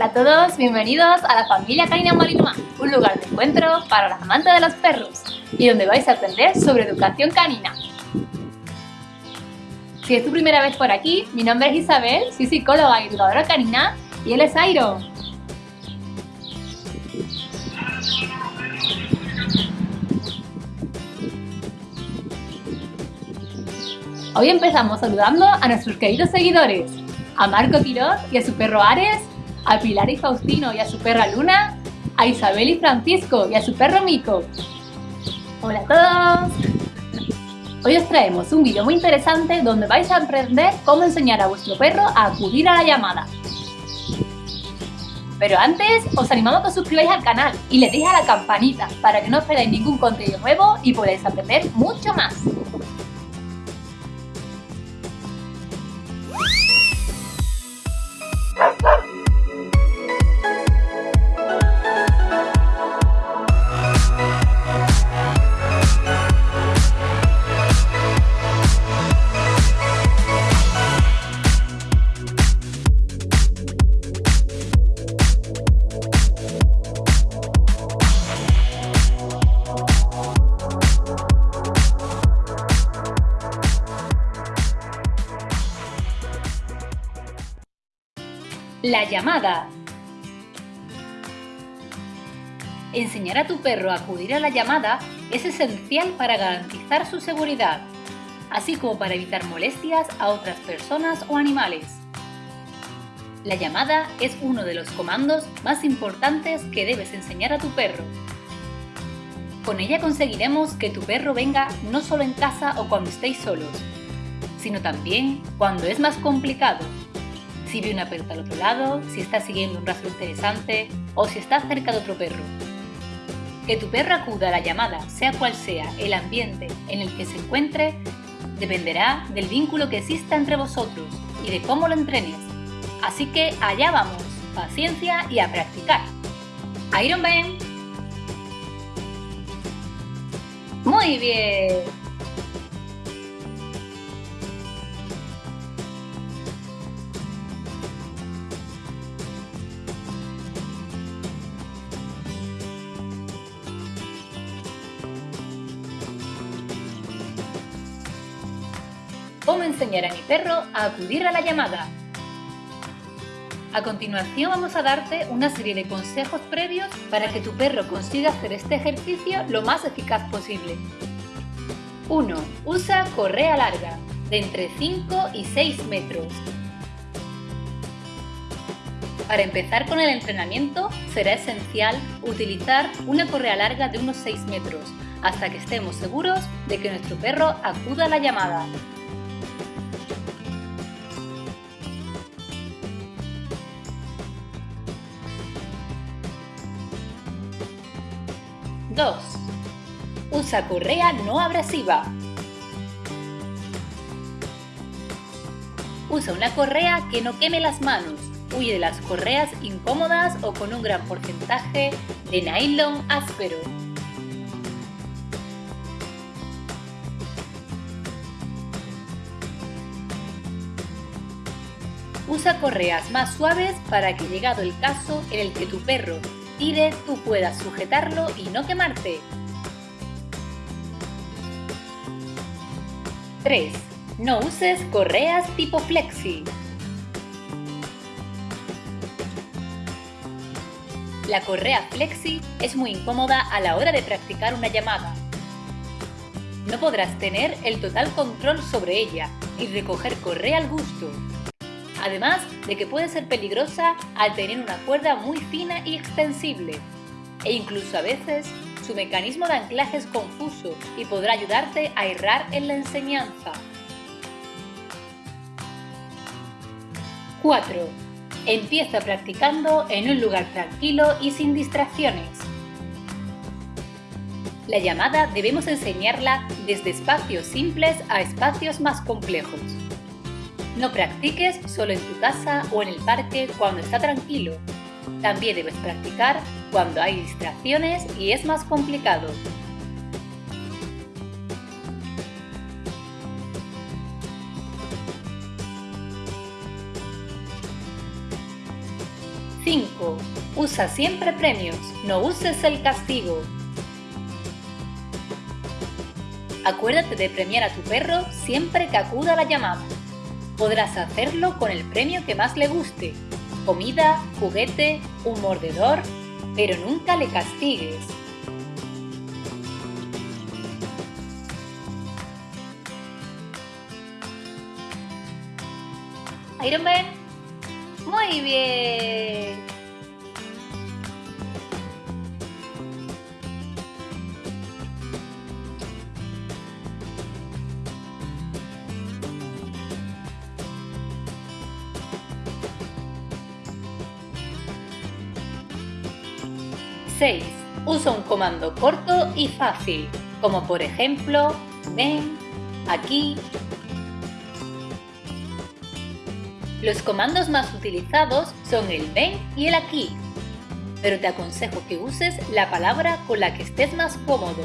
Hola a todos, bienvenidos a la familia Canina Malinois, un lugar de encuentro para los amantes de los perros y donde vais a aprender sobre educación canina. Si es tu primera vez por aquí, mi nombre es Isabel, soy psicóloga y educadora canina y él es Iron. Hoy empezamos saludando a nuestros queridos seguidores, a Marco Quiroz y a su perro Ares, a Pilar y Faustino y a su perra Luna, a Isabel y Francisco y a su perro Mico. Hola a todos. Hoy os traemos un vídeo muy interesante donde vais a aprender cómo enseñar a vuestro perro a acudir a la llamada. Pero antes, os animamos a que os suscribáis al canal y le deis a la campanita para que no os perdáis ningún contenido nuevo y podáis aprender mucho más. La llamada. Enseñar a tu perro a acudir a la llamada es esencial para garantizar su seguridad, así como para evitar molestias a otras personas o animales. La llamada es uno de los comandos más importantes que debes enseñar a tu perro. Con ella conseguiremos que tu perro venga no solo en casa o cuando estéis solos, sino también cuando es más complicado si ve una pelota al otro lado, si está siguiendo un rastro interesante o si está cerca de otro perro. Que tu perro acuda a la llamada, sea cual sea el ambiente en el que se encuentre, dependerá del vínculo que exista entre vosotros y de cómo lo entrenes. Así que allá vamos, paciencia y a practicar. Iron Man. Muy bien. Cómo enseñar a mi perro a acudir a la llamada. A continuación vamos a darte una serie de consejos previos para que tu perro consiga hacer este ejercicio lo más eficaz posible. 1. Usa correa larga, de entre 5 y 6 metros. Para empezar con el entrenamiento será esencial utilizar una correa larga de unos 6 metros hasta que estemos seguros de que nuestro perro acuda a la llamada. 2. Usa correa no abrasiva. Usa una correa que no queme las manos. Huye de las correas incómodas o con un gran porcentaje de nylon áspero. Usa correas más suaves para que llegado el caso en el que tu perro tire, tú puedas sujetarlo y no quemarte. 3. No uses correas tipo flexi. La correa flexi es muy incómoda a la hora de practicar una llamada. No podrás tener el total control sobre ella y recoger correa al gusto además de que puede ser peligrosa al tener una cuerda muy fina y extensible, e incluso a veces su mecanismo de anclaje es confuso y podrá ayudarte a errar en la enseñanza. 4. Empieza practicando en un lugar tranquilo y sin distracciones. La llamada debemos enseñarla desde espacios simples a espacios más complejos. No practiques solo en tu casa o en el parque cuando está tranquilo. También debes practicar cuando hay distracciones y es más complicado. 5. Usa siempre premios, no uses el castigo. Acuérdate de premiar a tu perro siempre que acuda a la llamada. Podrás hacerlo con el premio que más le guste, comida, juguete, un mordedor, pero nunca le castigues. Iron Man. Muy bien. ¡6! Usa un comando corto y fácil, como por ejemplo, ven, aquí, Los comandos más utilizados son el ven y el aquí, pero te aconsejo que uses la palabra con la que estés más cómodo.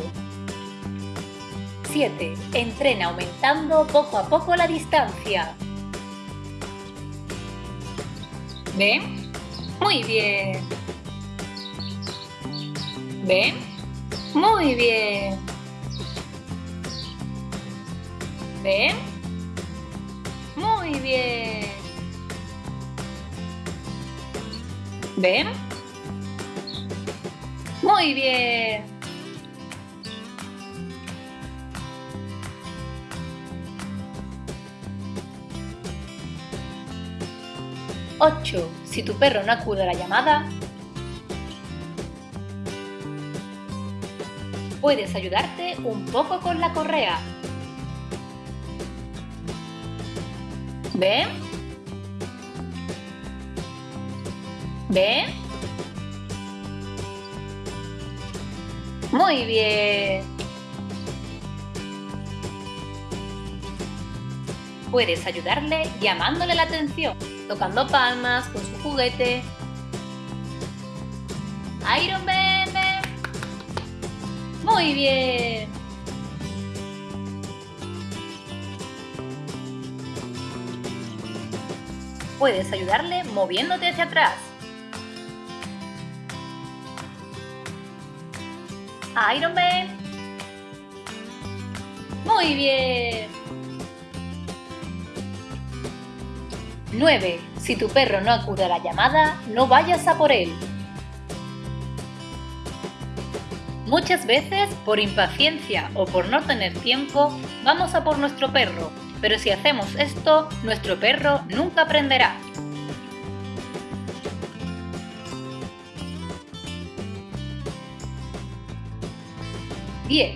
7. Entrena aumentando poco a poco la distancia. ¿Ven? Muy bien. ¿Ven? Muy bien. ¿Ven? Muy bien. ¿Ven? Muy bien. Ocho. Si tu perro no acude a la llamada, puedes ayudarte un poco con la correa. ¿Ven? ¿Ven? Muy bien. Puedes ayudarle llamándole la atención, tocando palmas con su juguete. Iron Man. Muy bien. Puedes ayudarle moviéndote hacia atrás. Iron Man. Muy bien. 9. Si tu perro no acude a la llamada, no vayas a por él. Muchas veces, por impaciencia o por no tener tiempo, vamos a por nuestro perro, pero si hacemos esto, nuestro perro nunca aprenderá. 10.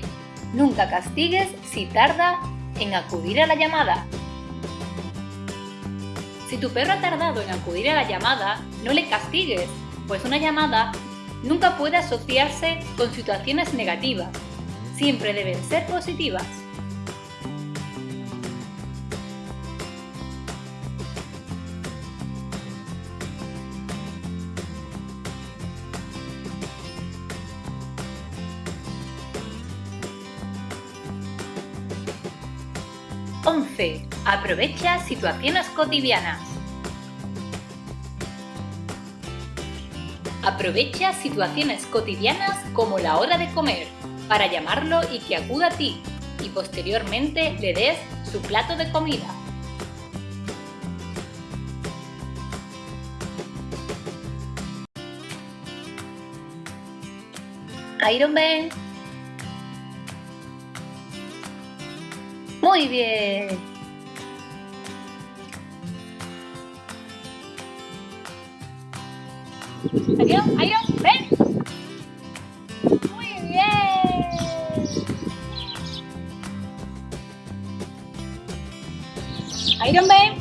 Nunca castigues si tarda en acudir a la llamada. Si tu perro ha tardado en acudir a la llamada, no le castigues, pues una llamada nunca puede asociarse con situaciones negativas. Siempre deben ser positivas. 11. Aprovecha situaciones cotidianas. Aprovecha situaciones cotidianas como la hora de comer para llamarlo y que acuda a ti y posteriormente le des su plato de comida. Iron Man Muy bien. Adiós, adiós, ven. Muy bien. Iron Man.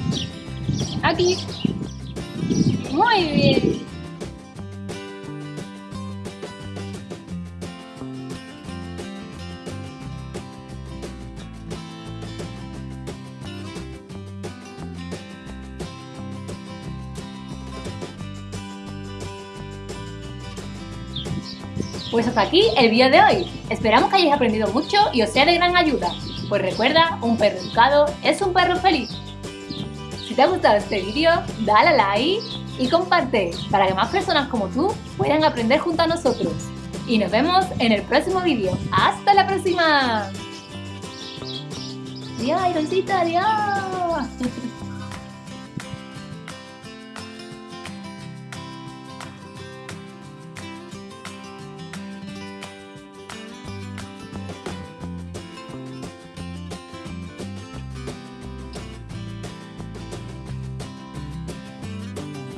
Aquí. Muy bien. Pues hasta aquí el vídeo de hoy. Esperamos que hayáis aprendido mucho y os sea de gran ayuda. Pues recuerda, un perro educado es un perro feliz. Si te ha gustado este vídeo, dale a like y comparte para que más personas como tú puedan aprender junto a nosotros. Y nos vemos en el próximo vídeo. ¡Hasta la próxima! ¡Adiós, Ironcita! ¡Adiós!